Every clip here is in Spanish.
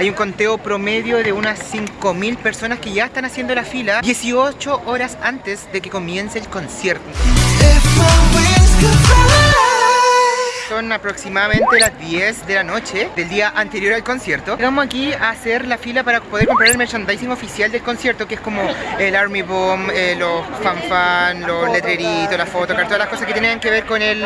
Hay un conteo promedio de unas 5.000 personas que ya están haciendo la fila 18 horas antes de que comience el concierto. Son aproximadamente las 10 de la noche del día anterior al concierto. Llegamos aquí a hacer la fila para poder comprar el merchandising oficial del concierto Que es como el Army Bomb, eh, los fanfan, los letreritos, las fotos, todas las cosas que tienen que ver con el,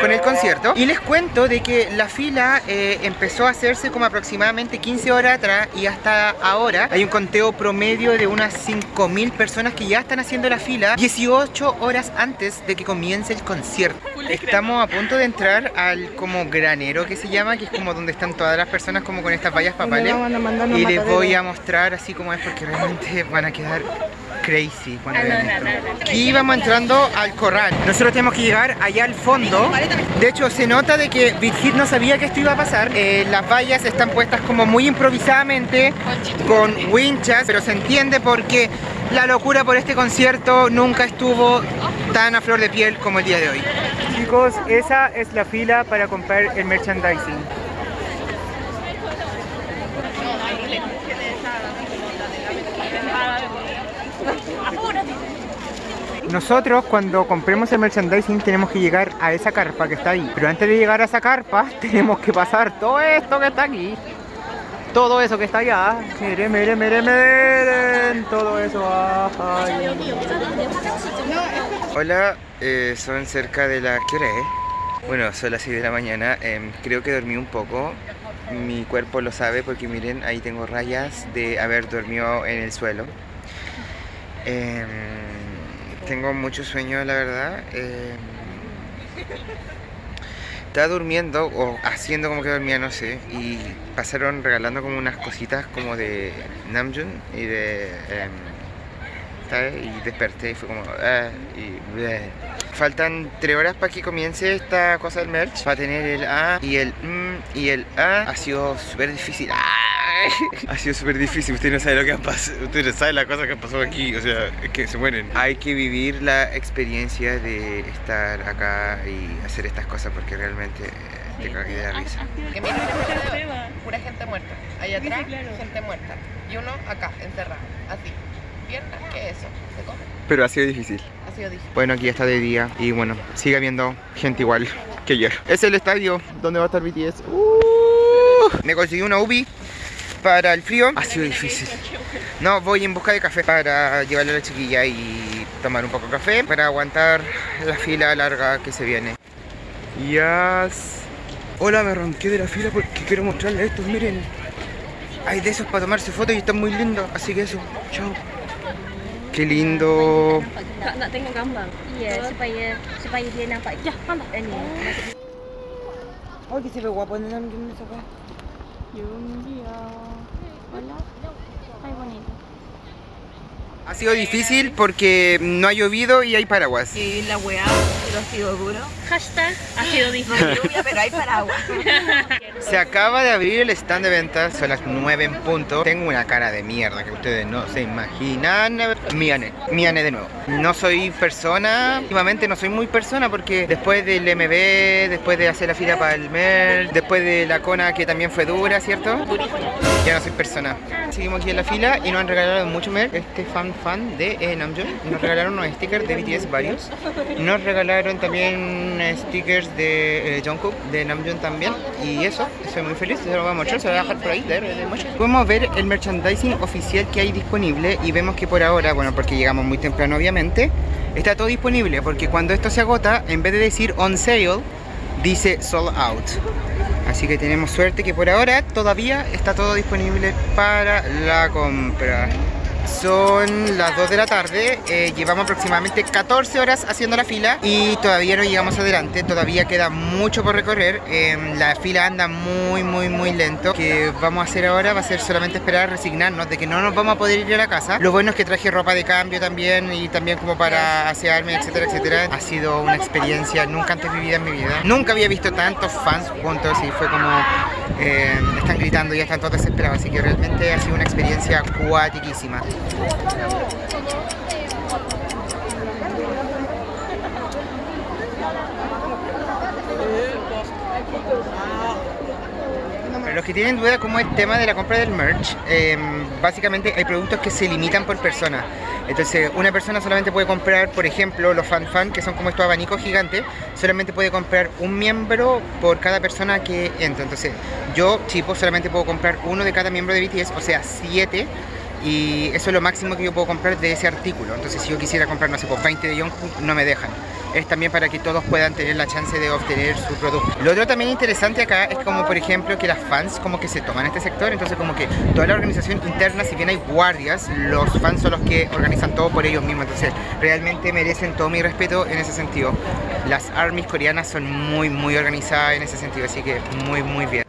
con el concierto. Y les cuento de que la fila eh, empezó a hacerse como aproximadamente 15 horas atrás Y hasta ahora hay un conteo promedio de unas 5.000 personas que ya están haciendo la fila 18 horas antes de que comience el concierto. Estamos a punto de entrar a como granero que se llama, que es como donde están todas las personas como con estas vallas papales. Y les voy a mostrar así como es porque realmente van a quedar crazy cuando vean esto. Aquí vamos entrando al corral. Nosotros tenemos que llegar allá al fondo. De hecho, se nota de que Big no sabía que esto iba a pasar. Eh, las vallas están puestas como muy improvisadamente, con winchas, pero se entiende porque la locura por este concierto nunca estuvo tan a flor de piel como el día de hoy. Chicos, esa es la fila para comprar el merchandising. Nosotros cuando compremos el merchandising tenemos que llegar a esa carpa que está ahí. Pero antes de llegar a esa carpa tenemos que pasar todo esto que está aquí. Todo eso que está allá. Miren, miren, miren, miren Todo eso. Hola, eh, son cerca de la... ¿Qué hora es? Bueno, son las 6 de la mañana em, Creo que dormí un poco Mi cuerpo lo sabe porque miren, ahí tengo rayas de haber dormido en el suelo eh, tengo mucho sueño, la verdad. Eh, estaba durmiendo o haciendo como que dormía, no sé. Y pasaron regalando como unas cositas como de Namjoon y de... Eh, y desperté y fue como... Ah, y, Faltan tres horas para que comience esta cosa del merch. Va a tener el A y el M y el A. Ha sido súper difícil. ¡Ah! ha sido súper difícil, usted no sabe lo que ha pasado, usted no sabe la cosa que ha pasado aquí, o sea, es que se mueren. Hay que vivir la experiencia de estar acá y hacer estas cosas porque realmente te cagué de la risa. Mira, pura gente muerta, allá atrás gente muerta y uno acá, encerrado, así. Piernas, ¿qué es eso? ¿Se come? Pero ha sido difícil. Ha sido difícil. Bueno, aquí está de día y bueno, sigue habiendo gente igual que ayer. Es el estadio donde va a estar BTS. Uh, me conseguí una UBI para el frío ha sido difícil. No, voy en busca de café para llevarle a la chiquilla y tomar un poco de café para aguantar la fila larga que se viene. Yes. Hola, me ronqué de la fila porque quiero mostrarles estos, miren. Hay de esos para tomarse fotos y están muy lindos, así que eso, chao. Qué lindo. tengo que se ve guapo en el Hola. Ay, bonito. Ha sido difícil porque no ha llovido y hay paraguas. Sí, la weá, pero ha sido duro. Hashtag, ha sido difícil. No lluvia, pero hay paraguas. Se acaba de abrir el stand de ventas, son las 9 en punto. Tengo una cara de mierda que ustedes no se imaginan. Miane, Miane de nuevo. No soy persona, últimamente no soy muy persona porque después del MB, después de hacer la fila para el MER, después de la Cona que también fue dura, ¿cierto? Ya no soy persona. Seguimos aquí en la fila y nos han regalado mucho MER. Este fan fan de eh, Namjoon. Nos regalaron unos stickers de BTS varios. Nos regalaron también stickers de eh, Jungkook, de Namjoon también. Y eso, estoy muy feliz, se lo voy a mostrar, se lo voy a dejar por ahí. Podemos ver el merchandising oficial que hay disponible y vemos que por ahora, bueno, porque llegamos muy temprano obviamente, está todo disponible porque cuando esto se agota, en vez de decir on sale, dice sold out. Así que tenemos suerte que por ahora todavía está todo disponible para la compra. Son las 2 de la tarde, eh, llevamos aproximadamente 14 horas haciendo la fila y todavía no llegamos adelante, todavía queda mucho por recorrer, em, la fila anda muy muy muy lento, que vamos a hacer ahora va a ser solamente esperar resignarnos de que no nos vamos a poder ir a la casa. Lo bueno es que traje ropa de cambio también y también como para asearme, etcétera, etcétera. Ha sido una experiencia nunca antes vivida en mi vida. Nunca había visto tantos fans juntos y fue como eh, están gritando y ya están todos desesperados, así que realmente ha sido una experiencia cuatiquísima. los que tienen duda como el tema de la compra del merch, em, básicamente hay productos que se limitan por persona. Entonces, una persona solamente puede comprar, por ejemplo, los fan fan, que son como estos abanicos gigantes, solamente puede comprar un miembro por cada persona que entra. Entonces, yo, tipo, solamente puedo comprar uno de cada miembro de BTS, o sea, siete y eso es lo máximo que yo puedo comprar de ese artículo. Entonces si yo quisiera comprar, no sé, por 20 de Jungkook, no me dejan. Es también para que todos puedan tener la chance de obtener su producto. Lo otro también interesante acá es como, por ejemplo, que las fans como que se toman este sector, entonces como que toda la organización interna, si bien hay guardias, los fans son los que organizan todo por ellos mismos, entonces realmente merecen todo mi respeto en ese sentido. Las armies coreanas son muy, muy organizadas en ese sentido, así que muy, muy bien.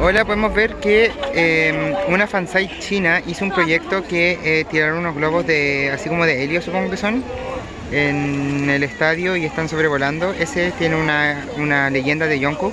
Hola, podemos ver que em, una fansite china hizo un proyecto que eh, tiraron unos globos de así como de helio, supongo que son, en el estadio y están sobrevolando. Ese tiene una, una leyenda de Jungkook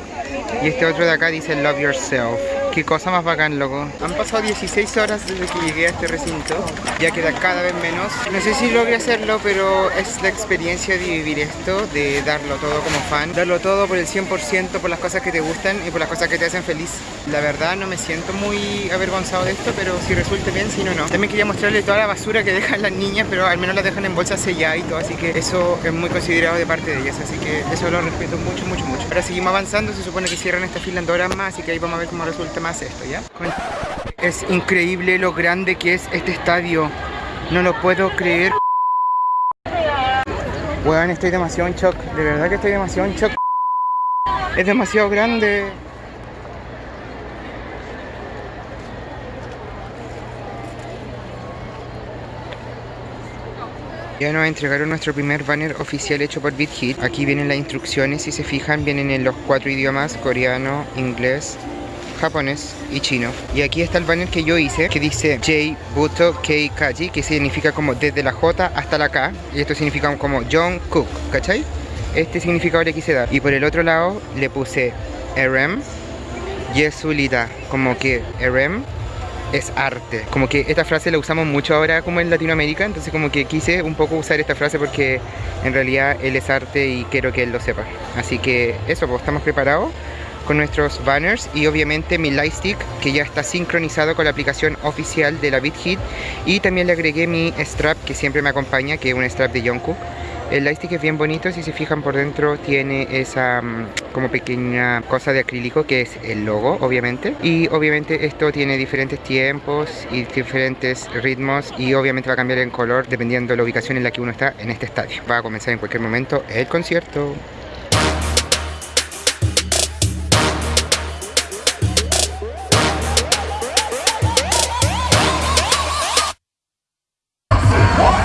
y este otro de acá dice Love Yourself. Qué cosa más bacán, loco. Han pasado 16 horas desde que llegué a este recinto. Ya queda cada vez menos. No sé si logré hacerlo, pero es la experiencia de vivir esto, de darlo todo como fan. Darlo todo por el 100%, por las cosas que te gustan y por las cosas que te hacen feliz. La verdad no me siento muy avergonzado de esto, pero si resulte bien, si no, no. También quería mostrarle toda la basura que dejan las niñas, pero al menos las dejan en bolsas selladas y todo, así que eso es muy considerado de parte de ellas, así que eso lo respeto mucho, mucho, mucho. Ahora seguimos avanzando, se supone que cierran esta fila en dos horas más, así que ahí vamos a ver cómo resulta esto, ¿ya? Es increíble lo grande que es este estadio. No lo puedo creer. Weón, estoy demasiado en shock. De verdad que estoy demasiado en shock. Es demasiado grande. Ya nos entregaron nuestro primer banner oficial hecho por BitHit. Aquí vienen las instrucciones, si se fijan, vienen en los cuatro idiomas, coreano, inglés, japonés y chino. Y aquí está el banner que yo hice, que dice J Buto Kei Kaji, que significa como desde la J hasta la K. Y esto significa como John Cook, ¿cachai? Este significado le quise dar. Y por el otro lado le puse RM, Yesulita, como que RM es arte. Como que esta frase la usamos mucho ahora como en Latinoamérica, entonces como que quise un poco usar esta frase porque en realidad él es arte y quiero que él lo sepa. Así que eso, pues estamos preparados con nuestros banners y obviamente mi lightstick que ya está sincronizado con la aplicación oficial de la BitHit y también le agregué mi strap que siempre me acompaña, que es un strap de Jungkook el lightstick es bien bonito, si se fijan por dentro tiene esa mm, como pequeña cosa de acrílico que es el logo, obviamente. Y obviamente esto tiene diferentes tiempos y diferentes ritmos y obviamente va a cambiar en color dependiendo de la ubicación en la que uno está en este estadio. Va a comenzar en cualquier momento el concierto. What?